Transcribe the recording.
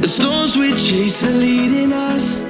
The storms we chase are leading us.